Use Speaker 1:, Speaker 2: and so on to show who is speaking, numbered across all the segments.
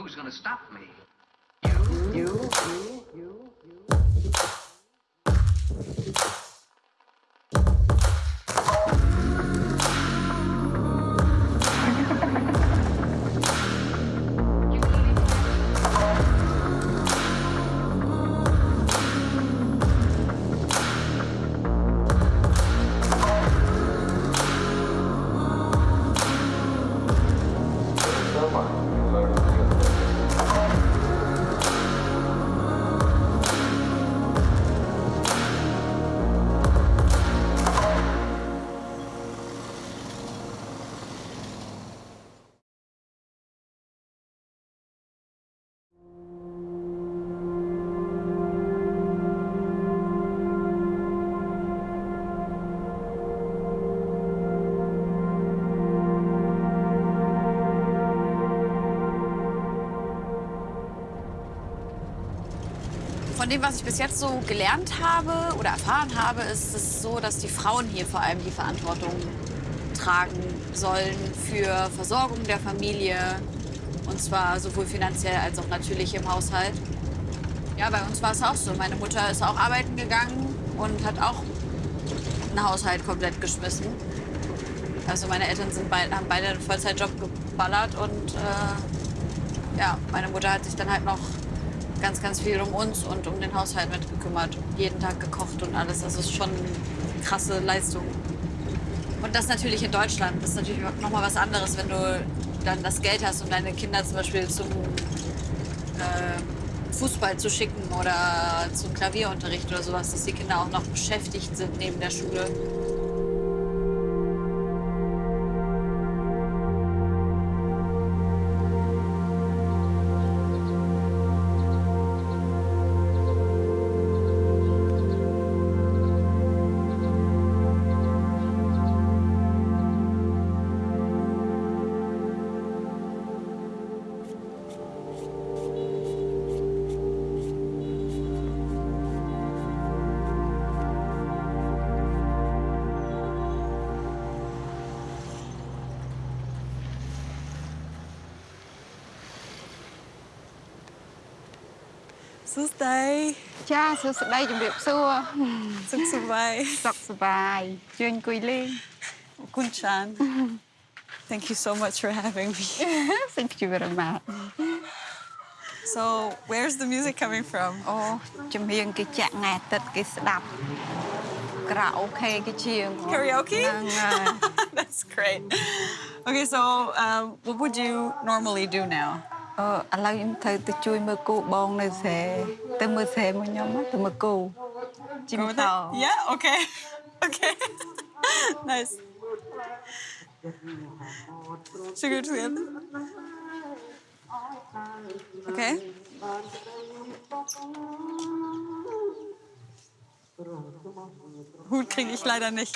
Speaker 1: who's gonna stop me?
Speaker 2: You, you, you, you.
Speaker 3: Dem, was ich bis jetzt so gelernt habe oder erfahren habe, ist es so, dass die Frauen hier vor allem die Verantwortung tragen sollen für Versorgung der Familie. Und zwar sowohl finanziell als auch natürlich im Haushalt. Ja, bei uns war es auch so. Meine Mutter ist auch arbeiten gegangen und hat auch einen Haushalt komplett geschmissen. Also meine Eltern sind beid, haben beide einen Vollzeitjob geballert und äh, ja, meine Mutter hat sich dann halt noch ganz, ganz viel um uns und um den Haushalt mitgekümmert. Jeden Tag gekocht und alles. Das ist schon eine krasse Leistung. Und das natürlich in Deutschland. Das ist natürlich noch mal was anderes, wenn du dann das Geld hast, um deine Kinder zum Beispiel zum äh, Fußball zu schicken oder zum Klavierunterricht oder sowas, dass die Kinder auch noch beschäftigt sind neben der Schule.
Speaker 4: សួស្តី
Speaker 2: ចាសួស្តីជំរាបសួរ
Speaker 4: សុខសប្បាយ
Speaker 2: សុខសប្បាយជឿអង្គុយលេង
Speaker 4: គុណចាន Thank you so much for having me.
Speaker 2: Thank you very much.
Speaker 4: So, where's the music coming from?
Speaker 2: អូចម្រៀងគេចាក់ថ្ងៃអាទិត្យគេស្ដាប់ karaoke គេជាង
Speaker 4: Karaoke? That's great. Okay, so um, what would you normally do now?
Speaker 2: អឺឥឡូវខ្ញុំត្រូវទៅជួយមើលគូបងនៅស្រែទៅមើលស្រែមកខ្ញុំណាទៅមើលគូជីម
Speaker 4: Go with
Speaker 2: តោ
Speaker 4: it? Yeah, okay. Okay. nice. Should we go together? Okay. Hut kriege ich leider nicht.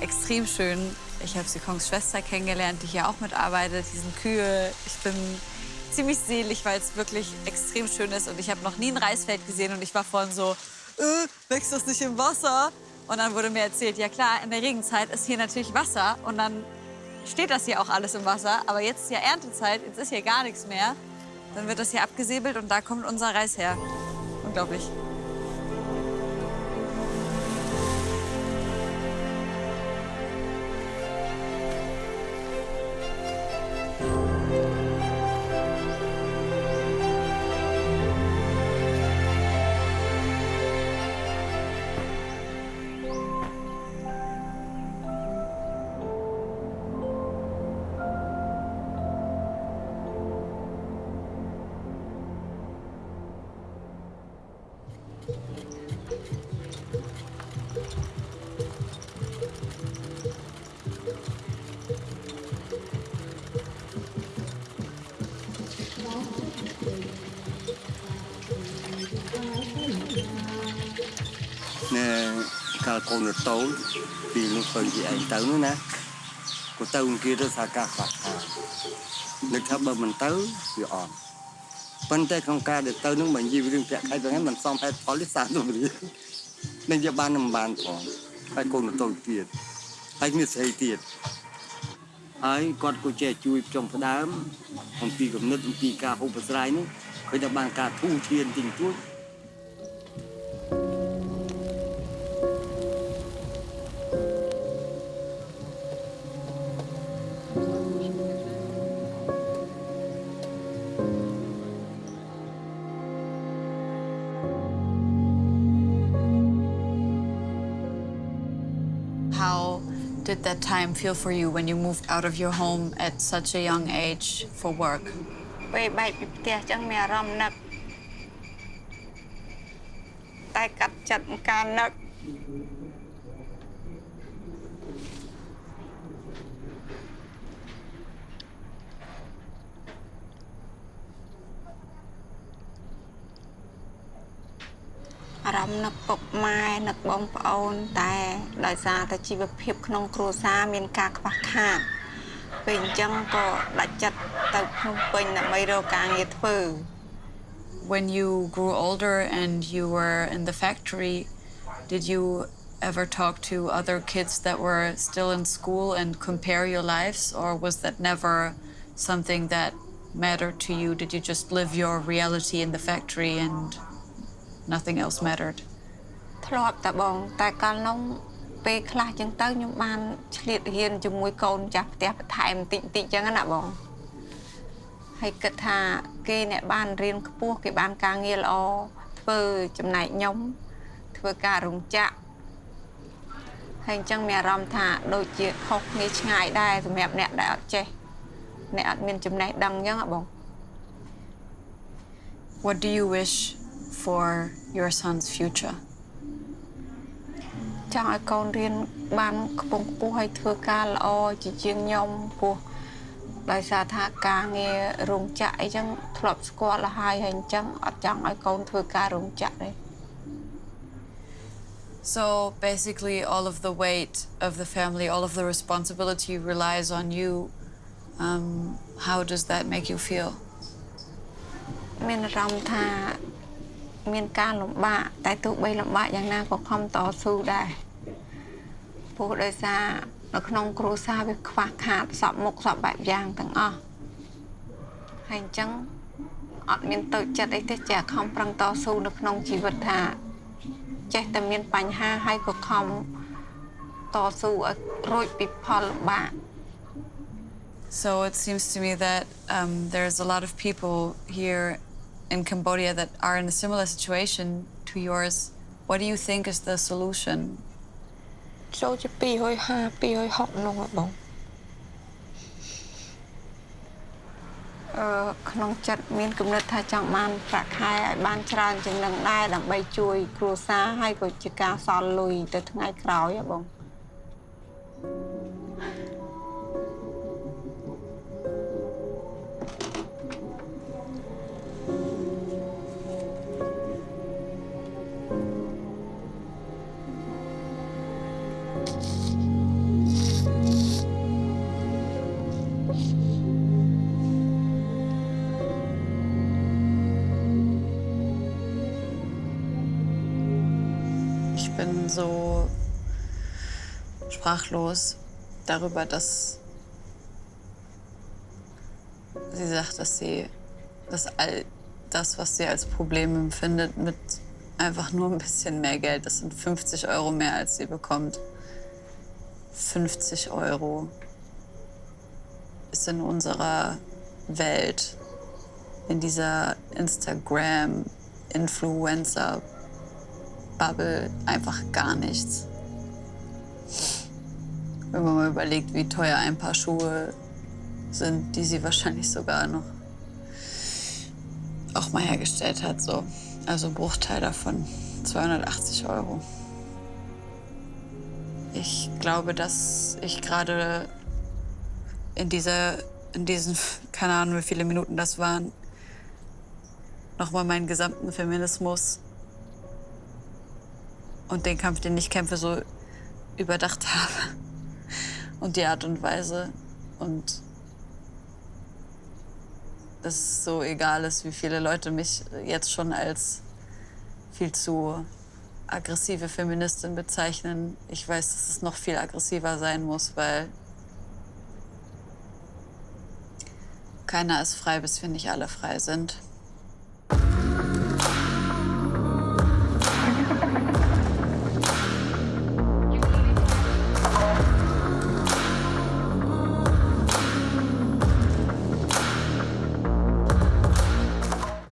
Speaker 3: extrem schön. Ich habe Sikons Schwester kennengelernt, die hier auch mitarbeitet. Die sind Kühe. Ich bin ziemlich selig, weil es wirklich extrem schön ist. Und ich habe noch nie ein Reisfeld gesehen und ich war vorhin so, äh, wächst das nicht im Wasser? Und dann wurde mir erzählt, ja klar, in der Regenzeit ist hier natürlich Wasser und dann steht das hier auch alles im Wasser. Aber jetzt ist ja Erntezeit, jetzt ist hier gar nichts mehr. Dann wird das hier abgesäbelt und da kommt unser Reis her. Unglaublich.
Speaker 1: សាលកូនតូនពីនោះទៅជាឯងទៅនោះណាក៏ទៅគេទៅសាកាសបាត់ថានឹកថាបើមិនទៅវាអត់ប៉ុន្តែក្នុងការដែលទៅនឹងបើនិយាយរឿងប្រាក់ខែទាំងហ្នឹងមិនសមហេតុផលទេសាធុរីនឹងយកបានមិនបានផងហើយកូនតូចទៀតហើយមានស្រីទៀតហើយគាត់ក៏ចេះជួយចុងផ្ដើមអំពីគំនិតអំពីការហូបស្រ័យនោះឃើញថាបានការធូរធានទីទួច
Speaker 3: did that time feel for you when you moved out of your home at such a young age for work?
Speaker 2: អារម្មណ៍នឹកតែកាត់ចិត្តនឹងការនឹកអារម្មណ៍នឹកពុកម៉ែនឹកបងប្អូនតែដោយសារតែជីវភាពក្នុងគ្រួសារមានការខ្វះខាត ពេលអញ្ចឹងក៏ដាច់ចិត្តទៅភ្នំពេញដើម្បីរកការងារធ្វើ
Speaker 3: When you grew older and you were in the factory, did you ever talk to other kids that were still in school and compare your lives, or was that never something that mattered to you? Did you just live your reality in the factory and nothing else mattered?
Speaker 2: ធ្លាប់តែបង តែកាលនោះពេលខ្លះអញ្ចឹងទៅខ្ញុំបានឆ្លៀតហ៊ានជាមួយកូនម្ចាស់ផ្ទះបន្ថែមបន្តិចបន្តិចអញ្ចឹងណាបងហើយគិតថាគេអ្នកបានរៀនខ្ពស់គេបានការងារល្អធ្វើចំណែកខ្ញុំធ្វើការរោងចក្រហើយអញ្ចឹងមានអារម្មណ៍ថាដូចជាខុសគ្នាឆ្ងាយដែរសម្រាប់អ្នកដែលអត់ចេះអ្នកអត់មានចំណេះដឹងអញ្ចឹងហ៎បង
Speaker 3: What do you wish for your son's future?
Speaker 2: ចង់ឲ្យកូនរៀនបានខ្ពង់ខ្ពស់ហើយធ្វើការល្អជាជាងខ្ញុំព្រោះដោយសារថាការងាររោងចក្រអីចឹងធ្លាប់ស្គាល់ហើយហើយអញ្ចឹងអត់ចង់ឲ្យកូនធ្វើការរោងចក្រទេ
Speaker 3: So basically, all of the weight of the family, all of the responsibility relies on you. Um, how does that make you feel?
Speaker 2: មានអារម្មណ៍ថា មានការលំបាកតែទោះបីលំបាកយ៉ាងណាក៏ខំតស៊ូដែរព្រោះដោយសារនៅក្នុងគ្រួសារវាខ្វះខាតសពមុខសពបែបយ៉ាងទាំងអស់ហើយអញ្ចឹងអត់មានទៅចិត្តអីទេចេះខំប្រឹងតស៊ូនៅក្នុងជីវិតថា ចេះតែមានបញ្ហាហើយក៏ខំតស៊ូឲ្យរួចពីផលលំបាក
Speaker 3: So it seems to me that um, there's a lot of people here in Cambodia that are in a similar situation to yours. What do you think is the solution?
Speaker 2: ចូលជា250 260នោះហ៎បងអឺក្នុងចិត្តមានគំនិតថាចង់បានប្រាក់ខែឲ្យបានច្រើនជាងនឹងដែរដើម្បីជួយគ្រួសារហើយក៏ជាការសល់លុយទៅថ្ងៃក្រោយហ៎បង
Speaker 3: Ich bin so sprachlos darüber, dass sie sagt, dass sie dass all das, was sie als Problem empfindet, mit einfach nur ein bisschen mehr Geld, das sind 50 Euro mehr, als sie bekommt. 50 Euro ist in unserer Welt, in dieser Instagram-Influencer-Bubble einfach gar nichts. Wenn man mal überlegt, wie teuer ein paar Schuhe sind, die sie wahrscheinlich sogar noch auch mal hergestellt hat, so. Also ein Bruchteil davon, 280 Euro. Ich glaube, dass ich gerade in dieser, in diesen, keine Ahnung, wie viele Minuten das waren, nochmal meinen gesamten Feminismus und den Kampf, den ich kämpfe, so überdacht habe. Und die Art und Weise. Und dass es so egal ist, wie viele Leute mich jetzt schon als viel zu aggressive Feministin bezeichnen. Ich weiß, dass es noch viel aggressiver sein muss, weil keiner ist frei, bis wir nicht alle frei sind.